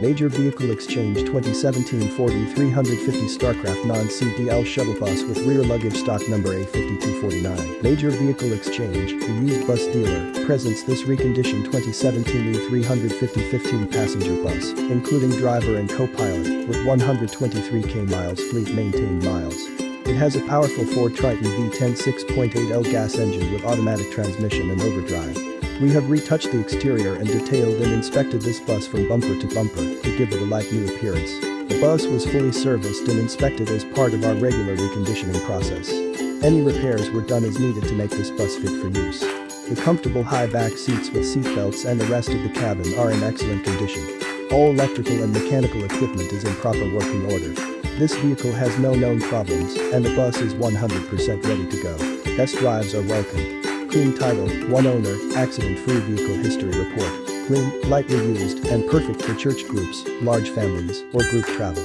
Major Vehicle Exchange 2017 40 350 StarCraft non-CDL shuttle bus with rear luggage stock number A5249. Major Vehicle Exchange, the used bus dealer, presents this reconditioned 2017 E350 15-passenger bus, including driver and co-pilot, with 123k miles fleet maintained miles. It has a powerful Ford Triton V10 6.8L gas engine with automatic transmission and overdrive. We have retouched the exterior and detailed and inspected this bus from bumper to bumper to give it a like-new appearance. The bus was fully serviced and inspected as part of our regular reconditioning process. Any repairs were done as needed to make this bus fit for use. The comfortable high back seats with seatbelts and the rest of the cabin are in excellent condition. All electrical and mechanical equipment is in proper working order. This vehicle has no known problems and the bus is 100% ready to go. Test drives are welcome. Clean title, one owner, accident-free vehicle history report. Clean, lightly used, and perfect for church groups, large families, or group travel.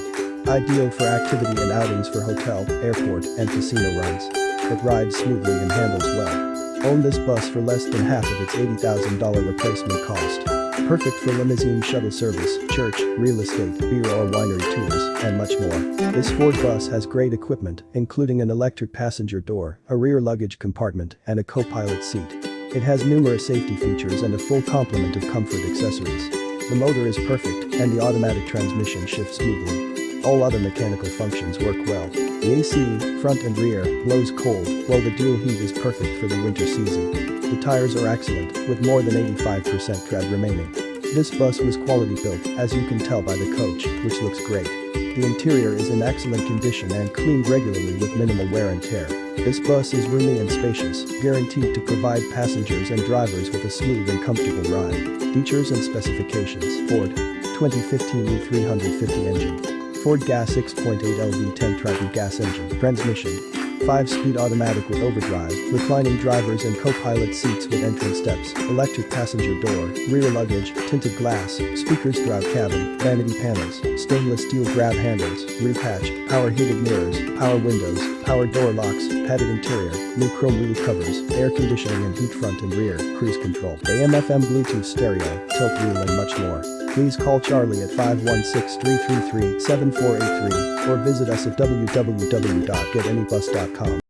Ideal for activity and outings for hotel, airport, and casino runs. It rides smoothly and handles well. Own this bus for less than half of its $80,000 replacement cost. Perfect for limousine shuttle service, church, real estate, beer or winery tours, and much more. This Ford bus has great equipment, including an electric passenger door, a rear luggage compartment, and a co-pilot seat. It has numerous safety features and a full complement of comfort accessories. The motor is perfect, and the automatic transmission shifts smoothly. All other mechanical functions work well. The AC, front and rear, blows cold, while the dual heat is perfect for the winter season. The tires are excellent, with more than 85% tread remaining. This bus was quality built, as you can tell by the coach, which looks great. The interior is in excellent condition and cleaned regularly with minimal wear and tear. This bus is roomy and spacious, guaranteed to provide passengers and drivers with a smooth and comfortable ride. Features and specifications Ford 2015 E350 engine Ford Gas 6.8 LV10 Triton gas engine. Transmission 5-speed automatic with overdrive, reclining drivers and co-pilot seats with entrance steps, electric passenger door, rear luggage, tinted glass, speakers throughout cabin, vanity panels, stainless steel grab handles, roof hatch, power heated mirrors, power windows, power door locks, padded interior, new chrome wheel covers, air conditioning and heat front and rear, cruise control, AM FM Bluetooth stereo, tilt wheel and much more. Please call Charlie at 516-333-7483 or visit us at www.getanybus.com gmail.com.